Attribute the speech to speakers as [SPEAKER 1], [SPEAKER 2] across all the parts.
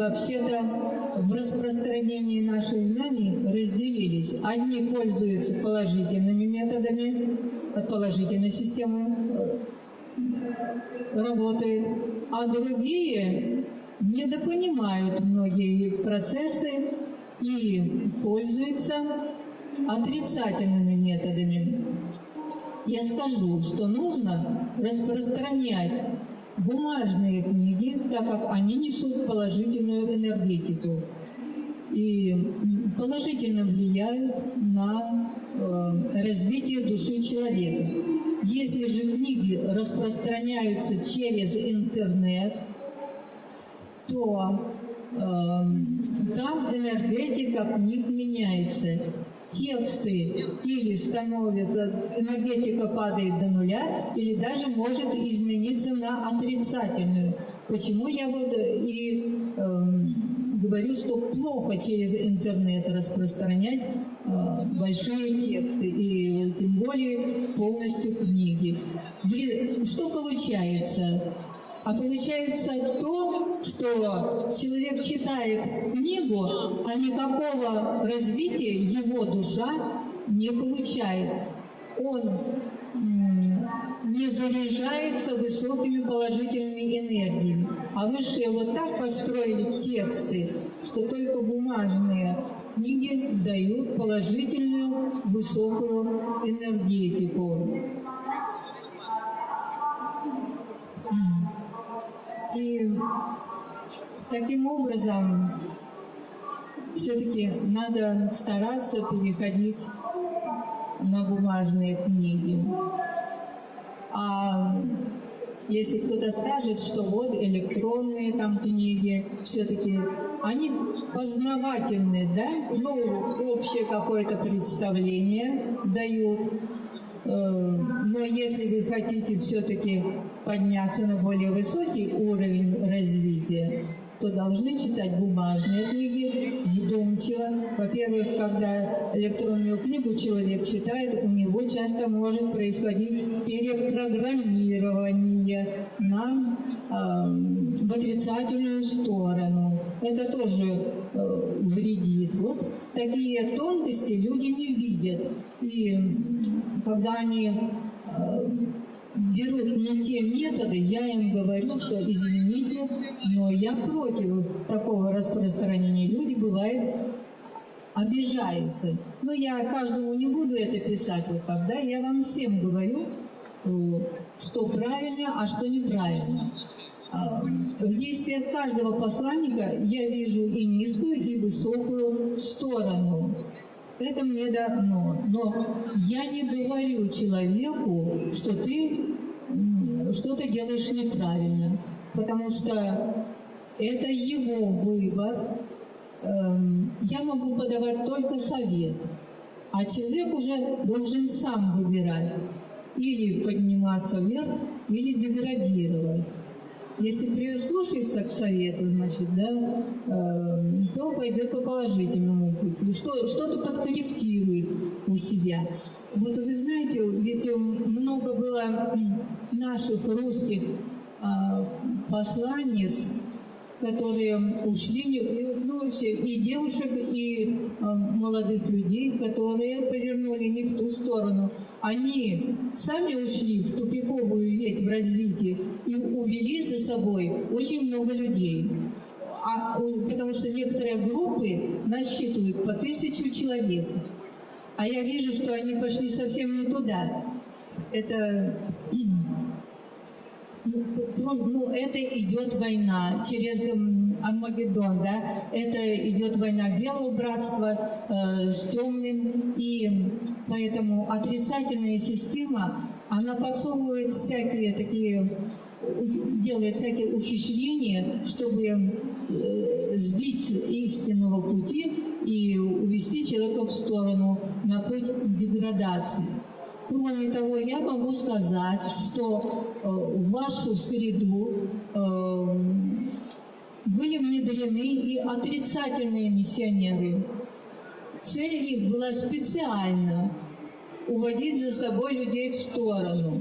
[SPEAKER 1] вообще-то в распространении наших знаний разделились. Одни пользуются положительными методами, от положительной системы э, работают, а другие недопонимают многие процессы и пользуются отрицательными методами. Я скажу, что нужно распространять бумажные книги, так как они несут положительную энергетику и положительно влияют на э, развитие души человека. Если же книги распространяются через интернет, то э, там энергетика книг меняется тексты или становятся, энергетика падает до нуля, или даже может измениться на отрицательную. Почему я вот и э, говорю, что плохо через интернет распространять э, большие тексты, и тем более полностью книги. Что получается? А получается то, что человек читает книгу, а никакого развития его душа не получает. Он не заряжается высокими положительными энергиями. А высшие вот так построили тексты, что только бумажные книги дают положительную высокую энергетику. И таким образом все-таки надо стараться переходить на бумажные книги. А если кто-то скажет, что вот электронные там книги, все-таки они познавательные, да, ну, общее какое-то представление дают, Э, но если вы хотите все-таки подняться на более высокий уровень развития, то должны читать бумажные книги вдумчиво. Во-первых, когда электронную книгу человек читает, у него часто может происходить перепрограммирование на в отрицательную сторону. Это тоже э, вредит. Вот такие тонкости люди не видят. И когда они э, берут не те методы, я им говорю, что извините, но я против такого распространения. Люди, бывает, обижаются. Но я каждому не буду это писать. Вот тогда я вам всем говорю, э, что правильно, а что неправильно. В действиях каждого посланника я вижу и низкую, и высокую сторону. Это мне дано. Но я не говорю человеку, что ты что-то делаешь неправильно, потому что это его выбор. Эм, я могу подавать только совет, а человек уже должен сам выбирать или подниматься вверх, или деградировать. Если прислушается к совету, значит, да, э, то пойдет по положительному пути, что, что-то подкорректирует у себя. Вот вы знаете, ведь много было наших русских э, посланниц, которые ушли, ну, и девушек, и э, молодых людей, которые повернули не в ту сторону. Они сами ушли в тупиковую ветвь в развитии и увели за собой очень много людей. А, потому что некоторые группы насчитывают по тысячу человек. А я вижу, что они пошли совсем не туда. Это ну, ну, это идет война через Армагеддон, да, это идет война белого братства э, с темным, и поэтому отрицательная система, она подсовывает всякие такие, делает всякие ухищрения, чтобы э, сбить истинного пути и увести человека в сторону, на путь деградации. Кроме того, я могу сказать, что э, в вашу среду э, были внедрены и отрицательные миссионеры. Цель их была специально уводить за собой людей в сторону.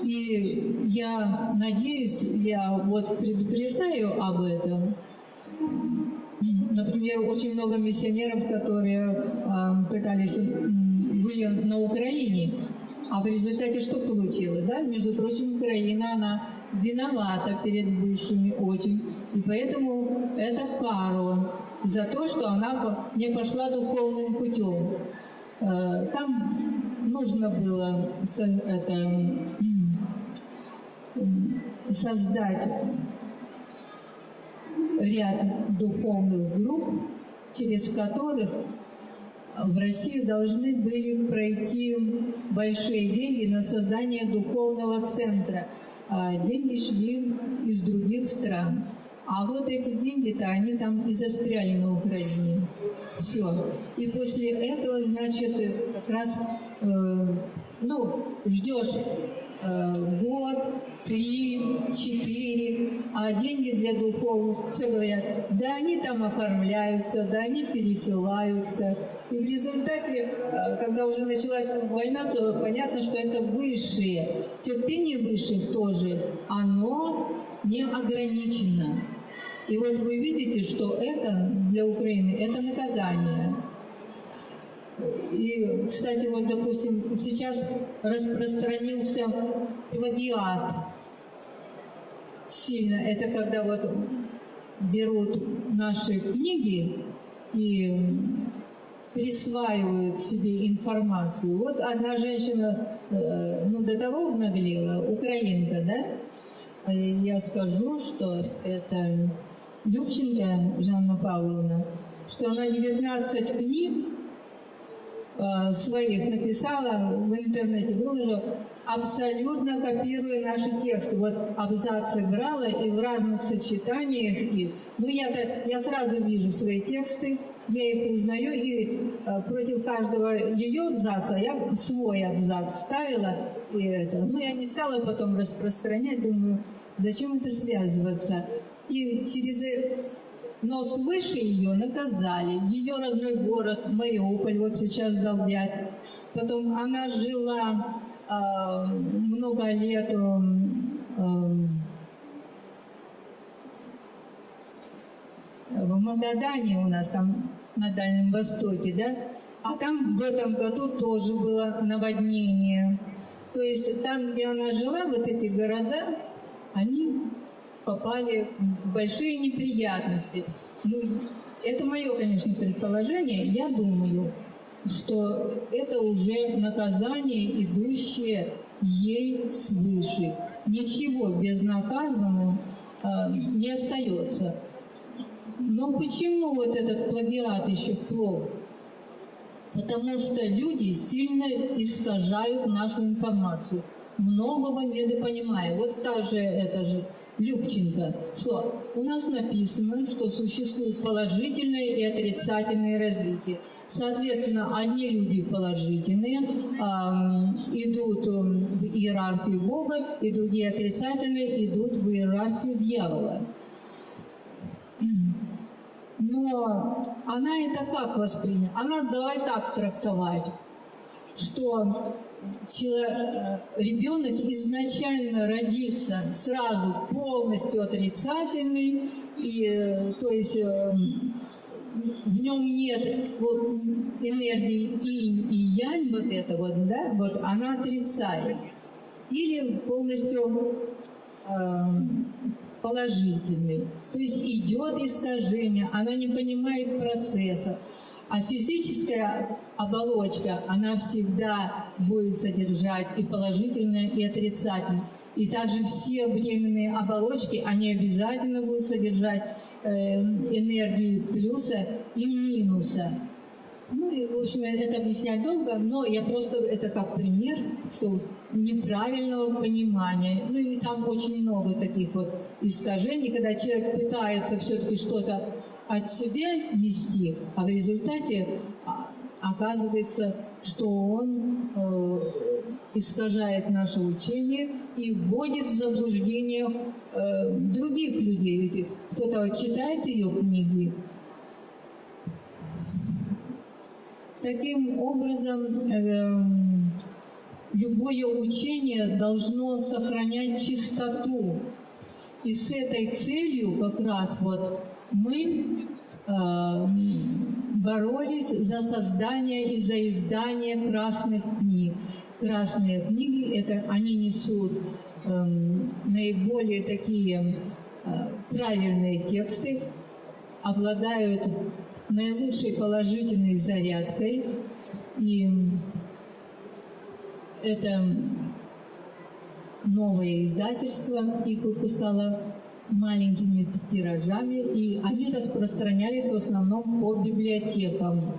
[SPEAKER 1] И я надеюсь, я вот предупреждаю об этом. Например, очень много миссионеров, которые э, пытались, были на Украине, а в результате что получилось? Да? Между прочим, Украина, она виновата перед высшими очень. И поэтому это кару за то, что она не пошла духовным путем. Э, Там нужно было это, создать ряд духовных групп, через которых в Россию должны были пройти большие деньги на создание духовного центра. А деньги шли из других стран. А вот эти деньги-то, они там и застряли на Украине. Все. И после этого, значит, как раз, э, ну, ждешь год, три, четыре, а деньги для духовных, все говорят, да они там оформляются, да они пересылаются. И в результате, э, когда уже началась война, то понятно, что это высшие. Терпение высших тоже, оно не ограничено. И вот вы видите, что это для Украины, это наказание. И, кстати, вот, допустим, сейчас распространился плагиат сильно. Это когда вот берут наши книги и присваивают себе информацию. Вот одна женщина, э, ну, до того наглела, украинка, да? Э, Я скажу, что это Любченко Жанна Павловна, что она 19 книг своих написала в интернете, выложила, абсолютно копируя наши тексты. Вот абзацы брала и в разных сочетаниях их. Ну, я-то, я сразу вижу свои тексты, я их узнаю, и э, против каждого ее абзаца я свой абзац ставила. И это. Ну, я не стала потом распространять, думаю, зачем это связываться. И через э, но свыше ее наказали. Ее родной город Мариуполь вот сейчас долбят. Потом она жила а, много лет м, в Магадане у нас там на Дальнем Востоке, да? А там в этом году тоже было наводнение. То есть там, где она жила, вот эти города, они попали в большие неприятности. Ну, это мое, конечно, предположение. Я думаю, что это уже наказание, идущее ей свыше. Ничего безнаказанным а, не остается. Но почему вот этот плагиат еще плох? Потому что люди сильно искажают нашу информацию. Многого недопонимая. Вот та же, это же Любченко, что у нас написано, что существует положительное и отрицательное развитие. Соответственно, одни люди положительные ам, идут в иерархию Бога, и другие отрицательные идут в иерархию дьявола. Но она это как восприняла? Она давай так трактовать, что э, ребенок изначально родится сразу полностью отрицательный, и, э, то есть э, в нем нет вот энергии инь и янь, вот это вот, да, вот она отрицает. Или полностью эм, положительный. То есть идет искажение, она не понимает процесса. А физическая оболочка, она всегда будет содержать и положительное, и отрицательное. И также все временные оболочки, они обязательно будут содержать э, энергию плюса и минуса. Ну и, в общем, это объяснять долго, но я просто это как пример, что неправильного понимания. Ну и там очень много таких вот искажений, когда человек пытается все-таки что-то от себя нести, а в результате а, оказывается, что он э, искажает наше учение и вводит в заблуждение э, других людей. Ведь кто-то читает ее книги, Таким образом, эм, любое учение должно сохранять чистоту. И с этой целью как раз вот мы э, боролись за создание и за издание красных книг. Красные книги, это они несут эм, наиболее такие э, правильные тексты, обладают наилучшей положительной зарядкой. И это новое издательство, их выпускало маленькими тиражами, и они распространялись в основном по библиотекам.